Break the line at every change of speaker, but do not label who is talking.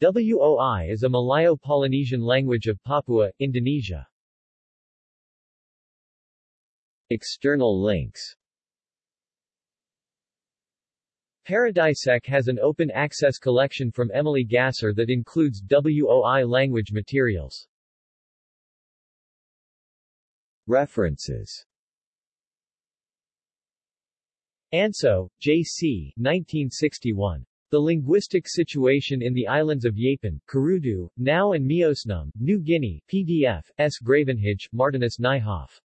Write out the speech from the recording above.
WOI is a Malayo-Polynesian language of Papua, Indonesia.
External links
Paradisec has an open-access collection from Emily Gasser that includes WOI language materials.
References
Anceaux, J.C. 1961. The Linguistic Situation in the Islands of Yapen, Kurudu, Nau and Miosnum, New Guinea, PDF, S. Gravenhage, Martinus Nijhoff.